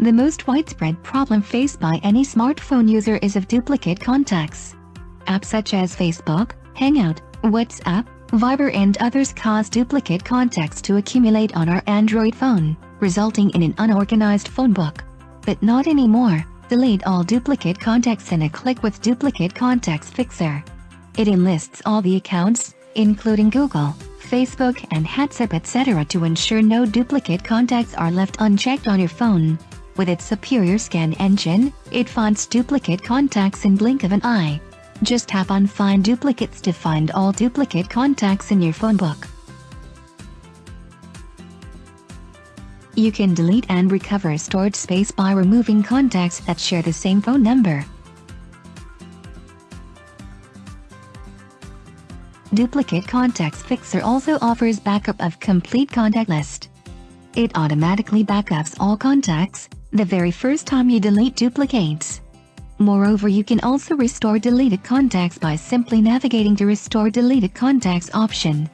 The most widespread problem faced by any smartphone user is of duplicate contacts. Apps such as Facebook, Hangout, WhatsApp, Viber and others cause duplicate contacts to accumulate on our Android phone, resulting in an unorganized phone book. But not anymore, delete all duplicate contacts in a click with Duplicate Contacts Fixer. It enlists all the accounts, including Google, Facebook and WhatsApp etc. to ensure no duplicate contacts are left unchecked on your phone. With its superior scan engine, it finds duplicate contacts in blink of an eye. Just tap on Find Duplicates to find all duplicate contacts in your phone book. You can delete and recover stored space by removing contacts that share the same phone number. Duplicate Contacts Fixer also offers backup of complete contact list. It automatically backups all contacts, the very first time you delete duplicates. Moreover you can also restore deleted contacts by simply navigating to Restore Deleted Contacts option.